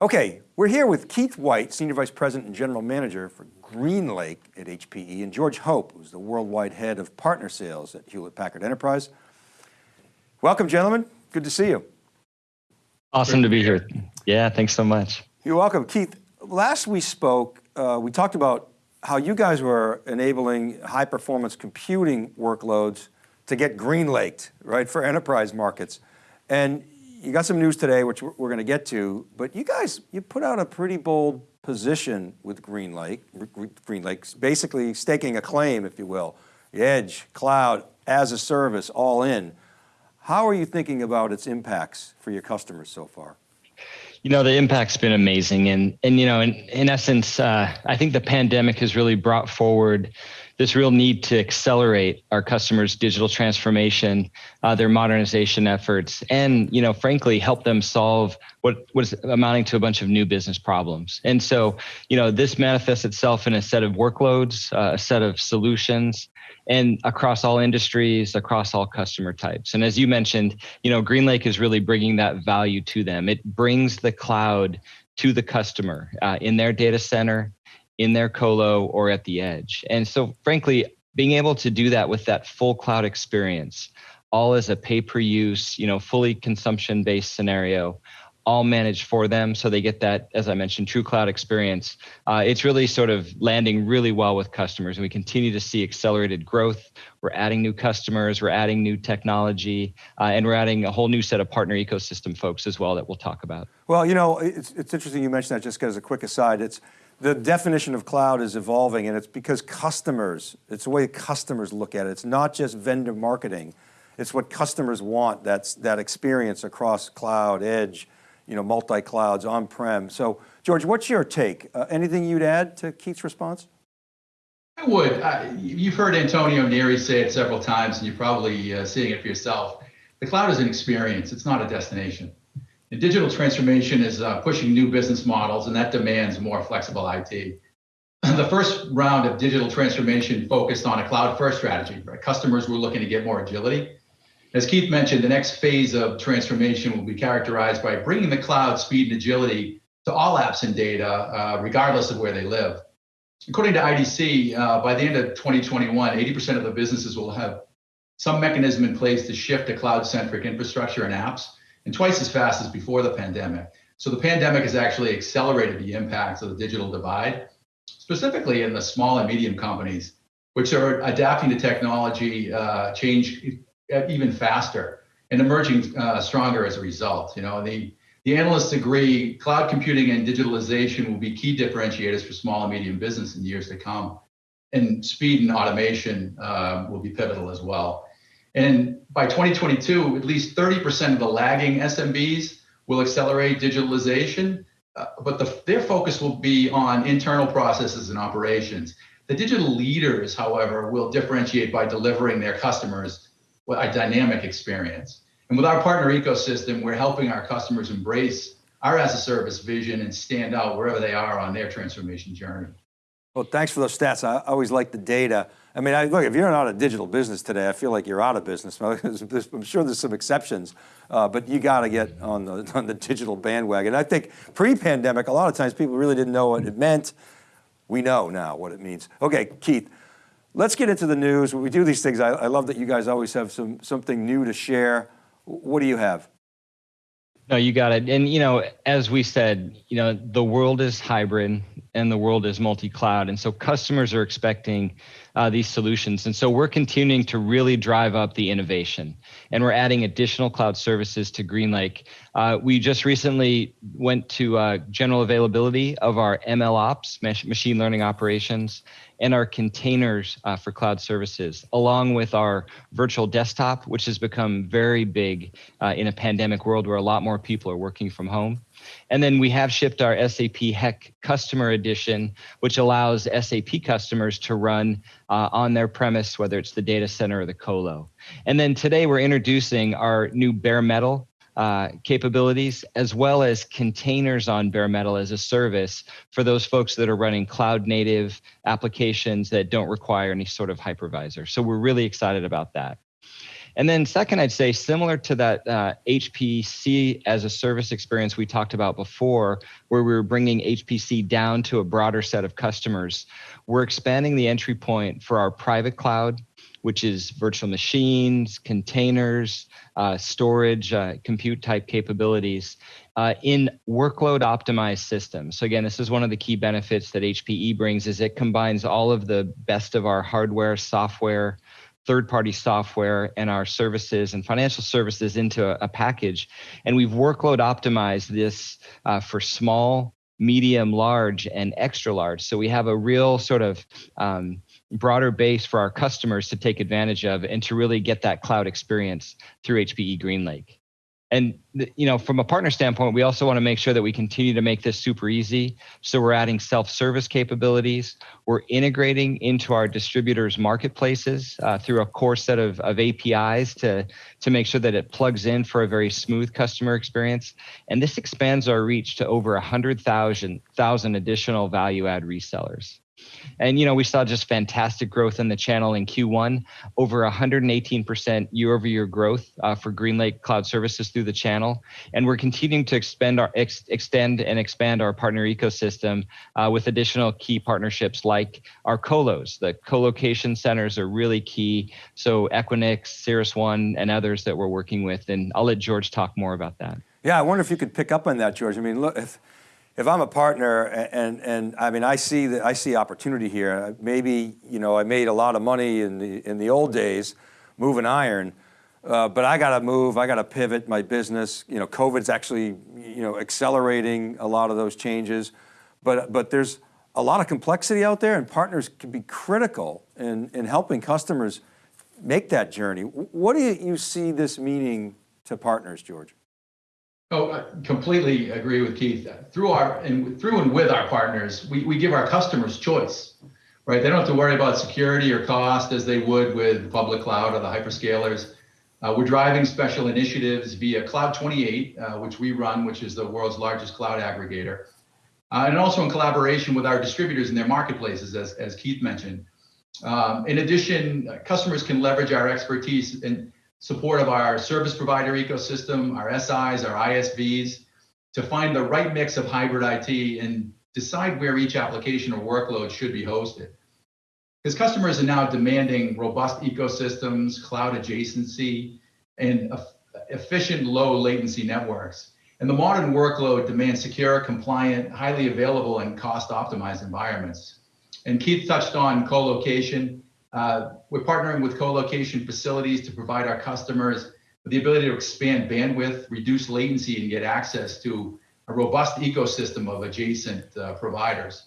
Okay, we're here with Keith White, Senior Vice President and General Manager for GreenLake at HPE, and George Hope, who's the Worldwide Head of Partner Sales at Hewlett Packard Enterprise. Welcome, gentlemen. Good to see you. Awesome to be here. Yeah, thanks so much. You're welcome. Keith, last we spoke, uh, we talked about how you guys were enabling high performance computing workloads to get GreenLaked, right, for enterprise markets. And you got some news today, which we're going to get to, but you guys, you put out a pretty bold position with GreenLake, GreenLake, basically staking a claim, if you will, edge, cloud, as a service, all in. How are you thinking about its impacts for your customers so far? You know, the impact's been amazing. And, and you know, in, in essence, uh, I think the pandemic has really brought forward this real need to accelerate our customers' digital transformation, uh, their modernization efforts, and you know, frankly, help them solve what was amounting to a bunch of new business problems. And so, you know, this manifests itself in a set of workloads, uh, a set of solutions, and across all industries, across all customer types. And as you mentioned, you know, GreenLake is really bringing that value to them. It brings the cloud to the customer uh, in their data center, in their colo or at the edge. And so frankly, being able to do that with that full cloud experience, all as a pay per use, you know, fully consumption based scenario, all managed for them so they get that as i mentioned true cloud experience uh, it's really sort of landing really well with customers. And we continue to see accelerated growth. We're adding new customers we're adding new technology uh, and we're adding a whole new set of partner ecosystem folks as well that we'll talk about. Well you know it's, it's interesting you mentioned that just as a quick aside. It's the definition of cloud is evolving and it's because customers, it's the way customers look at it. It's not just vendor marketing. It's what customers want, that's that experience across cloud, edge, you know, multi-clouds, on-prem. So George, what's your take? Uh, anything you'd add to Keith's response? I would. Uh, you've heard Antonio Neri say it several times and you're probably uh, seeing it for yourself. The cloud is an experience, it's not a destination. Digital transformation is uh, pushing new business models, and that demands more flexible IT. The first round of digital transformation focused on a cloud-first strategy. Right? Customers were looking to get more agility. As Keith mentioned, the next phase of transformation will be characterized by bringing the cloud speed and agility to all apps and data, uh, regardless of where they live. According to IDC, uh, by the end of 2021, 80% of the businesses will have some mechanism in place to shift to cloud-centric infrastructure and apps and twice as fast as before the pandemic. So the pandemic has actually accelerated the impacts of the digital divide, specifically in the small and medium companies, which are adapting to technology uh, change even faster and emerging uh, stronger as a result. You know, the the analysts agree cloud computing and digitalization will be key differentiators for small and medium business in years to come. And speed and automation uh, will be pivotal as well. And by 2022, at least 30% of the lagging SMBs will accelerate digitalization, uh, but the, their focus will be on internal processes and operations. The digital leaders, however, will differentiate by delivering their customers a dynamic experience. And with our partner ecosystem, we're helping our customers embrace our as a service vision and stand out wherever they are on their transformation journey. Well, thanks for those stats. I always like the data. I mean, I, look, if you're not a digital business today, I feel like you're out of business. I'm sure there's some exceptions, uh, but you got to get on the, on the digital bandwagon. I think pre-pandemic, a lot of times people really didn't know what it meant. We know now what it means. Okay, Keith, let's get into the news. When we do these things, I, I love that you guys always have some something new to share. What do you have? No, you got it. And you know, as we said, you know, the world is hybrid and the world is multi-cloud, and so customers are expecting uh, these solutions. And so we're continuing to really drive up the innovation, and we're adding additional cloud services to GreenLake. Uh, we just recently went to uh, general availability of our ML Ops, machine learning operations, and our containers uh, for cloud services, along with our virtual desktop, which has become very big uh, in a pandemic world where a lot more people are working from home. And then we have shipped our SAP HEC Customer Edition, which allows SAP customers to run uh, on their premise, whether it's the data center or the colo. And then today we're introducing our new bare metal uh, capabilities, as well as containers on bare metal as a service for those folks that are running cloud native applications that don't require any sort of hypervisor. So we're really excited about that. And then second, I'd say similar to that uh, HPC as a service experience we talked about before, where we were bringing HPC down to a broader set of customers, we're expanding the entry point for our private cloud, which is virtual machines, containers, uh, storage, uh, compute type capabilities uh, in workload optimized systems. So again, this is one of the key benefits that HPE brings is it combines all of the best of our hardware, software, third-party software and our services and financial services into a, a package. And we've workload optimized this uh, for small, medium, large, and extra large. So we have a real sort of um, broader base for our customers to take advantage of and to really get that cloud experience through HPE GreenLake and you know from a partner standpoint we also want to make sure that we continue to make this super easy. So we're adding self-service capabilities. We're integrating into our distributors marketplaces uh, through a core set of, of apis to to make sure that it plugs in for a very smooth customer experience. And this expands our reach to over 100000 additional value add resellers and you know, we saw just fantastic growth in the channel in Q1, over 118% year-over-year growth uh, for GreenLake Cloud Services through the channel, and we're continuing to expand our ex, extend and expand our partner ecosystem uh, with additional key partnerships like our colos. The co-location centers are really key. So Equinix, CyrusOne, and others that we're working with, and I'll let George talk more about that. Yeah, I wonder if you could pick up on that, George. I mean, look. If, if I'm a partner and, and, I mean, I see that I see opportunity here. Maybe, you know, I made a lot of money in the, in the old days moving iron, uh, but I got to move, I got to pivot my business. You know, COVID's actually, you know, accelerating a lot of those changes, but, but there's a lot of complexity out there and partners can be critical in, in helping customers make that journey. What do you, you see this meaning to partners, George? Oh, I completely agree with Keith. Through our and through and with our partners, we, we give our customers choice, right? They don't have to worry about security or cost as they would with public cloud or the hyperscalers. Uh, we're driving special initiatives via Cloud 28, uh, which we run, which is the world's largest cloud aggregator, uh, and also in collaboration with our distributors and their marketplaces, as, as Keith mentioned. Um, in addition, customers can leverage our expertise and support of our service provider ecosystem, our SIs, our ISVs, to find the right mix of hybrid IT and decide where each application or workload should be hosted. Because customers are now demanding robust ecosystems, cloud adjacency, and efficient low latency networks. And the modern workload demands secure, compliant, highly available, and cost optimized environments. And Keith touched on co-location. Uh, we're partnering with co-location facilities to provide our customers with the ability to expand bandwidth, reduce latency, and get access to a robust ecosystem of adjacent uh, providers.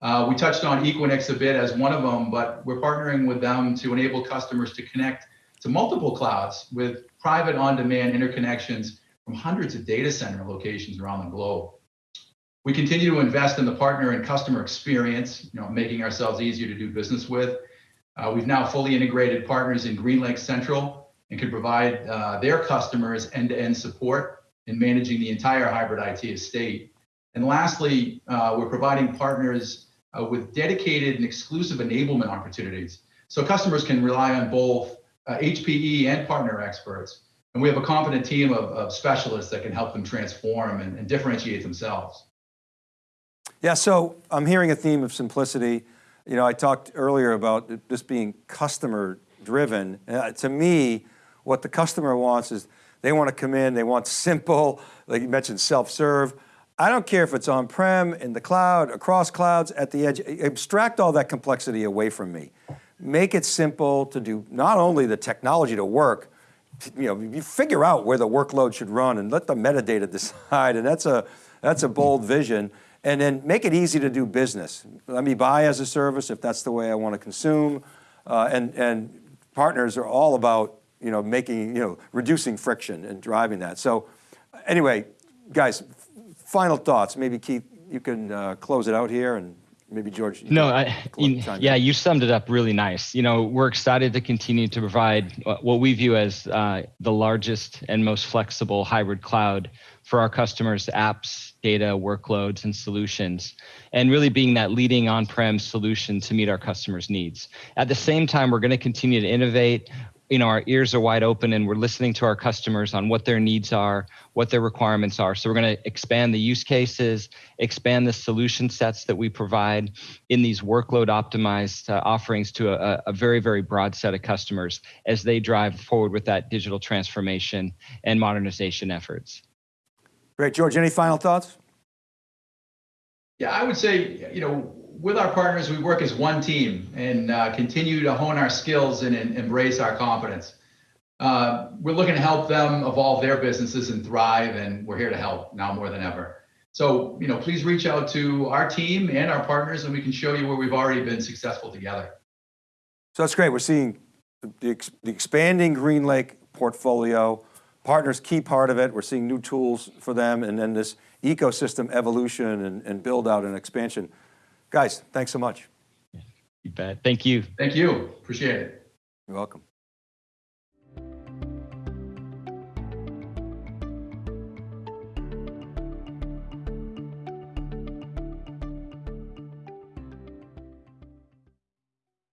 Uh, we touched on Equinix a bit as one of them, but we're partnering with them to enable customers to connect to multiple clouds with private on-demand interconnections from hundreds of data center locations around the globe. We continue to invest in the partner and customer experience, you know, making ourselves easier to do business with. Uh, we've now fully integrated partners in GreenLake Central and can provide uh, their customers end-to-end support in managing the entire hybrid IT estate. And lastly, uh, we're providing partners uh, with dedicated and exclusive enablement opportunities. So customers can rely on both HPE uh, and partner experts. And we have a competent team of, of specialists that can help them transform and, and differentiate themselves. Yeah, so I'm hearing a theme of simplicity. You know, I talked earlier about this being customer driven. Uh, to me, what the customer wants is they want to come in, they want simple, like you mentioned self-serve. I don't care if it's on-prem, in the cloud, across clouds, at the edge, abstract all that complexity away from me. Make it simple to do not only the technology to work, you know, you figure out where the workload should run and let the metadata decide, and that's a, that's a bold vision. And then make it easy to do business. Let me buy as a service if that's the way I want to consume. Uh, and, and partners are all about you know, making, you know, reducing friction and driving that. So anyway, guys, final thoughts. Maybe Keith, you can uh, close it out here and maybe George. No, I, yeah, you summed it up really nice. You know, we're excited to continue to provide what we view as uh, the largest and most flexible hybrid cloud for our customers' apps, data, workloads, and solutions, and really being that leading on-prem solution to meet our customers' needs. At the same time, we're going to continue to innovate you know our ears are wide open and we're listening to our customers on what their needs are, what their requirements are. So we're going to expand the use cases, expand the solution sets that we provide in these workload optimized uh, offerings to a, a very very broad set of customers as they drive forward with that digital transformation and modernization efforts. Great, George, any final thoughts? Yeah, I would say, you know, with our partners, we work as one team and uh, continue to hone our skills and, and embrace our competence. Uh, we're looking to help them evolve their businesses and thrive, and we're here to help now more than ever. So, you know, please reach out to our team and our partners, and we can show you where we've already been successful together. So that's great. We're seeing the, ex- the expanding GreenLake portfolio, partners key part of it. We're seeing new tools for them and then this ecosystem evolution and, and build out and expansion. Guys, thanks so much. You bet. Thank you. Thank you. Appreciate it. You're welcome.